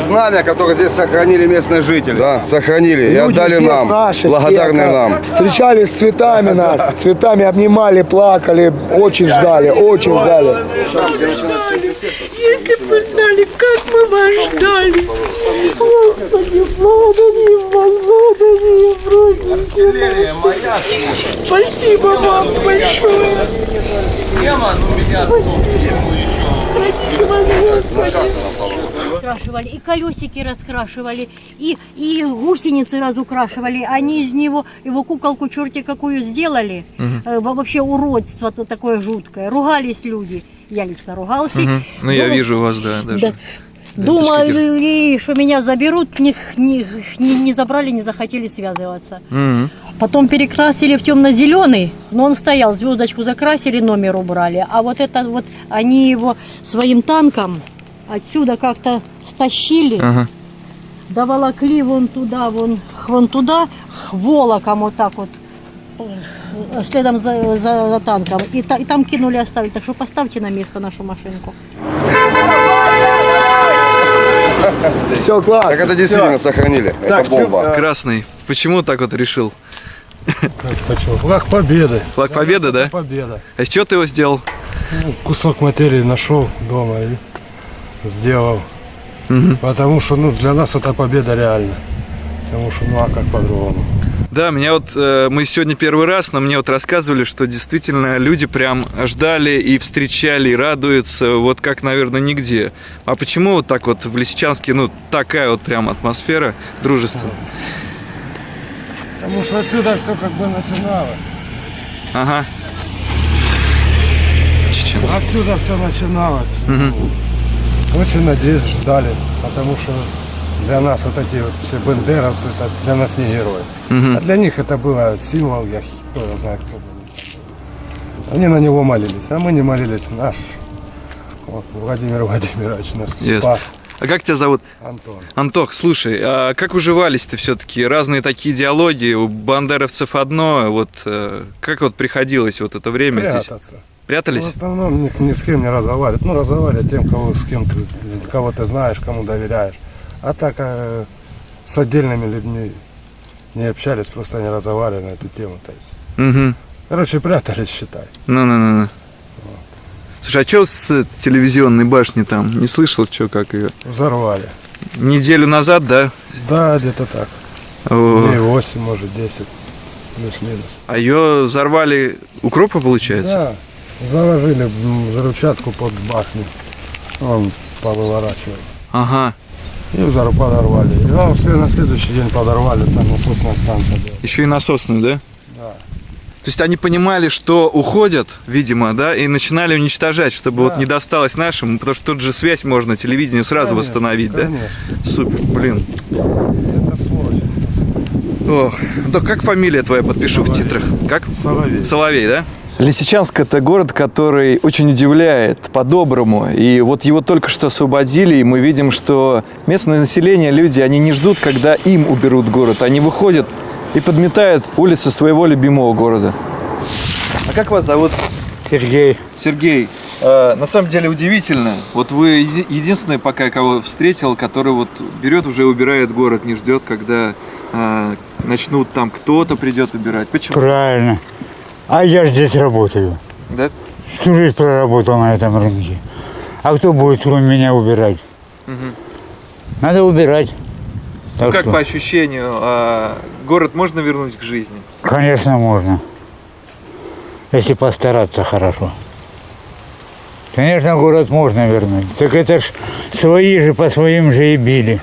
Знамя, которое здесь сохранили местные жители. Да, сохранили и Люди отдали здесь нам. наши, благодарные все, нам. Встречали с цветами нас, с цветами обнимали, плакали, очень ждали, очень ждали. Если бы вы знали, как мы вас ждали. Господи, благодарим вас, благодарим, родненькие. Спасибо вам большое. Прости вас, Господи. Раскрашивали, и колесики раскрашивали, и, и гусеницы разукрашивали. Они из него, его куколку черти какую сделали. Во- вообще уродство то такое жуткое. Ругались люди. Я лично ругался. Ну, я вижу вас, да, даже. Да. Думали, что меня заберут, не, не, не забрали, не захотели связываться. Мгм. Потом перекрасили в темно-зеленый, но он стоял, звездочку закрасили, номер убрали. А вот это вот, они его своим танком отсюда как-то стащили, Ага. доволокли вон туда, вон, вон туда, волоком вот так вот, э, следом за, за- за танком. И, та- и там кинули, оставили. Так что поставьте на место нашу машинку. Все Так классно. это действительно сохранили. это бомба. Красный. Почему так вот решил? Почему? Флаг Победы. Флаг Победы, да? Победа. А из чего ты его сделал? Ну, кусок материи нашел дома и сделал. Мгм. Потому что ну, для нас это победа реально. Потому что ну а как по-другому? Да, меня вот э, мы сегодня первый раз, но мне вот рассказывали, что действительно люди прям ждали и встречали, и радуются, вот как, наверное, нигде. А почему вот так вот в Лисичанске, ну, такая вот прям атмосфера дружества? Потому что отсюда все как бы начиналось. Ага. Чеченцы. Отсюда все начиналось. Мгм. Очень надеюсь, ждали. Потому что для нас вот эти вот все бендеровцы, это для нас не герои. Мгм. А для них это было символ, я кто знает, кто был. Они на него молились, а мы не молились. Наш вот, Владимир Владимирович нас Ясно. спас. А как тебя зовут? Антон. Антох, слушай, а как уживались-то все-таки? Разные такие идеологии, у бандеровцев одно, вот э, как вот приходилось вот это время здесь? Прятаться. Ну, Прятались? В основном ни, ни с кем не разговаривать. Ну, разговаривать тем, кого, с кем кого ты знаешь, кому доверяешь. А так э, с отдельными людьми не общались, просто не разговаривали на эту тему. То есть. Угу. Короче, прятались, считай. Ну-ну-ну. Слушай, а что с телевизионной башни там? Не слышал, что как ее? Взорвали. Неделю назад, да? Да, где-то так. О, Дней 8, может, 10. Плюс-минус. А ее взорвали укропа, получается? Да, заложили взрывчатку под башню. Он повыворачивал. Ага. И взорв подорвали. И а, след- на следующий день подорвали, там насосная станция была. Еще и насосную, да? Да. То есть они понимали, что уходят, видимо, да, и начинали уничтожать, чтобы вот Да. не досталось нашим, потому что тут же связь можно, телевидение сразу Конечно, восстановить, да? Конечно. Супер, блин. Это сволочь. Ох, да как фамилия твоя, подпишу в Соловей. титрах. Как? Соловей. Соловей, да? Лисичанск – это город, который очень удивляет по-доброму. И вот его только что освободили, и мы видим, что местное население, люди, они не ждут, когда им уберут город. Они выходят и подметают улицы своего любимого города. А как вас зовут? Сергей. Сергей. э, на самом деле удивительно. Вот вы еди- единственный пока кого встретил, который вот берет уже и убирает город, не ждет, когда э, начнут там кто-то придет убирать. Почему? Правильно. А я здесь работаю. Да? Всю жизнь проработал на этом рынке. А кто будет кроме меня убирать? Мгм. Надо убирать. Ну, как что, по ощущению, а, город можно вернуть к жизни? Конечно, можно. Если постараться хорошо. Конечно, город можно вернуть. Так это ж свои же по своим же и били.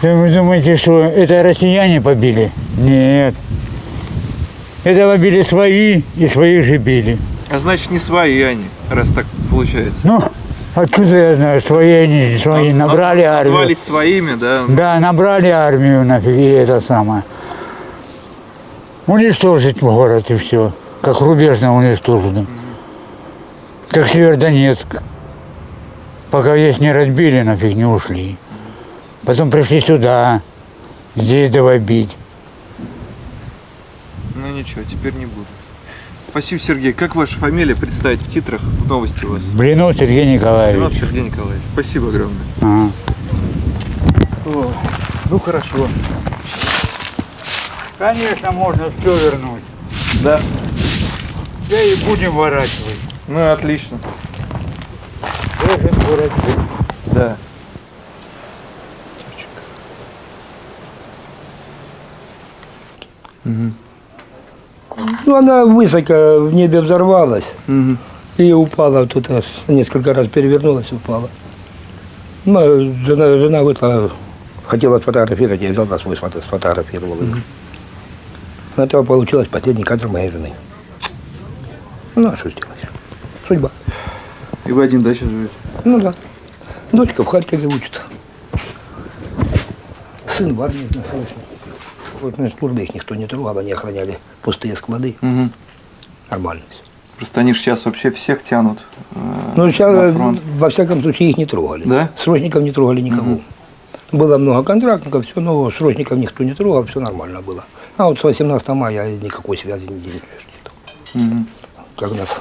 Да Вы думаете, что это россияне побили? Нет. Это побили свои и своих же били. А значит, не свои они, раз так получается. Ну, откуда я знаю, свои они, свои, А- набрали а- армию. Назвались своими, да? Да, набрали армию нафиг, и это самое. Уничтожить город и все. Как рубежно уничтожено. Как Северодонецк. Пока здесь не разбили, нафиг не ушли. Потом пришли сюда, здесь давай бить. Ничего, теперь не буду. Спасибо, Сергей. Как ваша фамилия представить в титрах, в новости у вас? Блинов Сергей Николаевич. Сергей Николаевич. Спасибо огромное. Ага. Ну хорошо. Конечно, можно все вернуть. Да. Да и будем ворачивать. Ну отлично. Даже ворачивать. Да. Ну, она высоко в небе взорвалась и упала тут, аж несколько раз перевернулась упала. Ну, а жена, жена вышла, хотела сфотографировать, я взял на свой сфото- сфотографировал ее. Это получилось последний кадр моей жены. Ну, а что сделать? Судьба. И вы один, да, сейчас живете? Ну да. Дочка в Харькове учится. Сын в армии на на службе их никто не трогал, они охраняли пустые склады. Угу. Нормально все. Просто они же сейчас вообще всех тянут. э, Ну, сейчас, фронт. во всяком случае, их не трогали. Да? Срочников не трогали никого. Было много контрактников, все, но срочников никто не трогал, все нормально было. А вот с 18 мая никакой связи не нет. Мгм. Как нас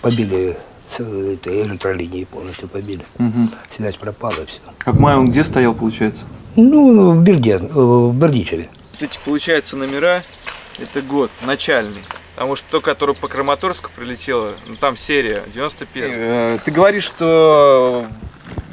побили с этой электролинии полностью побили. Мгм. Связь пропала, все. А в мае он где стоял, получается? Ну, в Берде, э, в Бердичеве. Эти, получается, номера, это год, начальный. Потому что то, которое по Краматорску прилетело, ну там серия, 91 Э, Ты говоришь, что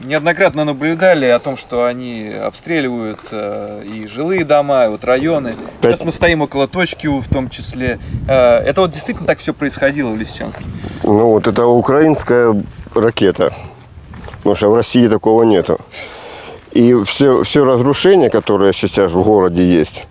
неоднократно наблюдали о том, что они обстреливают э, и жилые дома, и вот районы. Сейчас мы стоим около точки У в том числе. Э, это вот действительно так все происходило в Лисичанске? Ну вот это украинская ракета. Потому что в России такого нету. И все, все разрушения, которые сейчас в городе есть,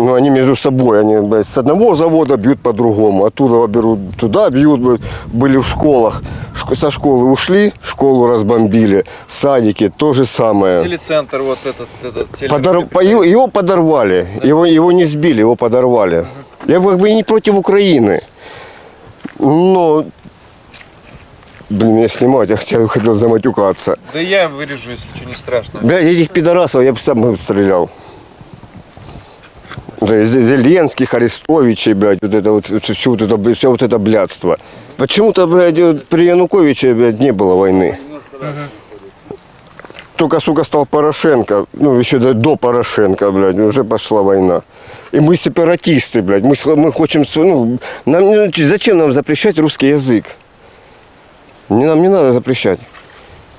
ну, они между собой, они блядь, с одного завода бьют по-другому, оттуда берут, туда бьют, блядь. были в школах, Шк- со школы ушли, школу разбомбили, садики, то же самое. Телецентр вот этот, этот теле- Подор- по- Его, подорвали, его, его не сбили, его подорвали. Я бы как бы не против Украины, но, блин, меня снимать, я хотел, хотел заматюкаться. Да я вырежу, если что, не страшно. Блядь, этих пидорасов я бы сам стрелял. Зеленских, Арестовичей, блядь, вот это вот, все вот это, все вот это блядство. Почему-то, блядь, при Януковиче, блядь, не было войны. Только, сука, стал Порошенко, ну, еще до, до Порошенко, блядь, уже пошла война. И мы сепаратисты, блядь, мы, мы хотим, ну, нам, не- зачем нам запрещать русский язык? Не, нам не надо запрещать.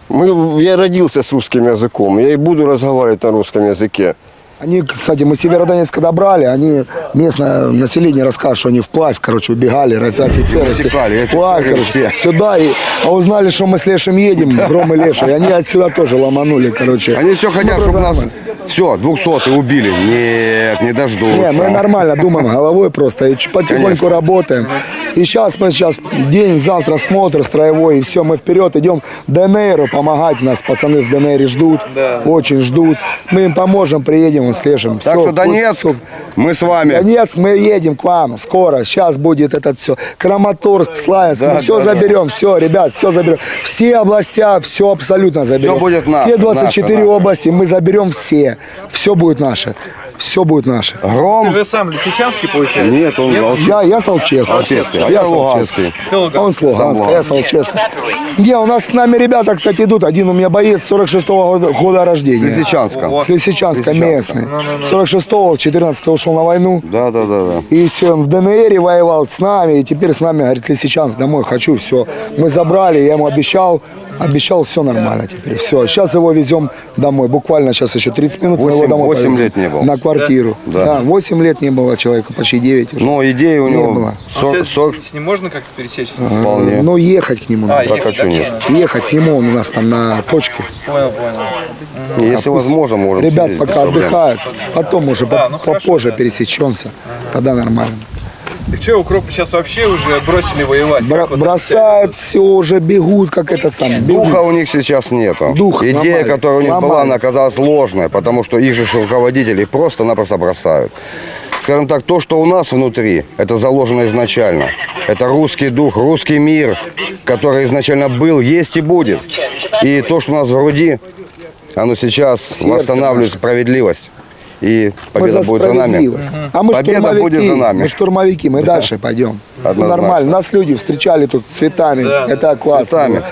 Мы, я родился с русским языком, я и буду разговаривать на русском языке. Они, кстати, мы Северодонецк когда брали, они местное население рассказывают, что они вплавь, короче, убегали, офицеры. Утекали, Вплавь, короче, сюда. И, а узнали, что мы с Лешем едем, Гром и Леша, и они отсюда тоже ломанули, короче. Они все хотят, Мы чтобы нас все, 200 убили. Нет, не дождутся. Не, мы нормально думаем головой просто, и потихоньку Конечно. работаем. И сейчас мы сейчас день, завтра смотр строевой, и все, мы вперед идем ДНРу помогать нас, пацаны в ДНР ждут, очень ждут. Мы им поможем, приедем вон с Лешем. Так Всё, что Донецк, всё. мы с вами. Донецк, мы едем к вам скоро. Сейчас будет этот все. Краматорск, Славянск. мы все заберем. Все, ребят, все заберем. Все областя, все абсолютно заберем. Всё будет наше, Все 24 наше, наше. области мы заберем все. Все будет наше. Все будет наше. Гром. Ты же сам Лисичанский, получается? Нет, он Алчевский. Я, я Солчевский. Алчевский, а я. А он с Луганска, я Солчевский. Не, у нас с нами ребята, кстати, идут. Один у меня боец 46-го года, года рождения. Лисичанска. С Лисичанска, местный. 46-го, 14-го ушел на войну. Да, да, да, да. И все, он в ДНР воевал с нами, и теперь с нами, говорит, Лисичанск, домой хочу, все. Мы забрали, я ему обещал, обещал, все нормально теперь, все. Сейчас его везем домой, буквально сейчас еще 30 минут, мы его домой восемь повезем. лет не был. На квартиру. Да. Да, 8 лет не было человека, почти 9 уже. Но идея у Не него было. А со- сейчас со- с ним можно как-то пересечься? вполне. Но ехать к нему А, надо. Так хочу нет. Ехать к нему, он у нас там на точке. Понял, понял. Если возможно, можем. Ребят пока отдыхают, потом уже Да, по- ну хорошо, попозже да. пересечемся, тогда нормально. Так что, укропы сейчас вообще уже бросили воевать? Как вот бросают все, уже бегут, как этот бегут. Духа у них сейчас нету. Дух Идея, сломали, которая у них была, сломали. она оказалась ложной, потому что их же руководители просто-напросто бросают. Скажем так, то, что у нас внутри, это заложено изначально. Это русский дух, русский мир, который изначально был, есть и будет. И то, что у нас в груди, оно сейчас сердце восстанавливает справедливость. И Мы победа за будет за нами. А мы Победа штурмовики, будет за нами. мы штурмовики, мы дальше пойдем. Ну, Однозначно. нормально. Нас люди встречали тут цветами. Да, Это классно. Цветами.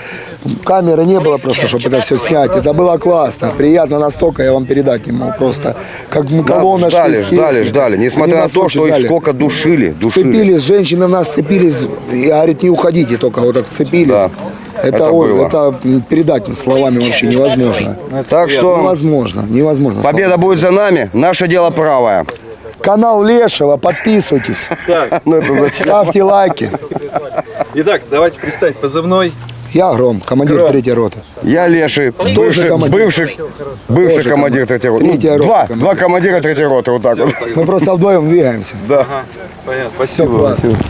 Камеры не было просто, чтобы это все снять. Это было классно, приятно настолько, я вам передать не могу просто. Как мы Да, колонна ждали, шли ждали, ждали. Несмотря на то, что их сколько душили, душили. Вцепились, женщины нас цепились. Я говорит, не уходите, только вот так цепились. Да, Это, это было. это передать словами вообще невозможно. Так что Невозможно, невозможно. победа будет за нами. Наше дело правое. Канал Лешего, подписывайтесь, Ну, ставьте лайки. Итак, давайте представить позывной. Я Гром, командир Гром. третьей роты. Я Леший, бывший, командир. бывший, бывший командир третьей роты. Ну, Третья рота два, командир. два командира третьей роты, вот так вот. Мы просто вдвоем двигаемся. Понятно. Всё Спасибо. классно. Спасибо.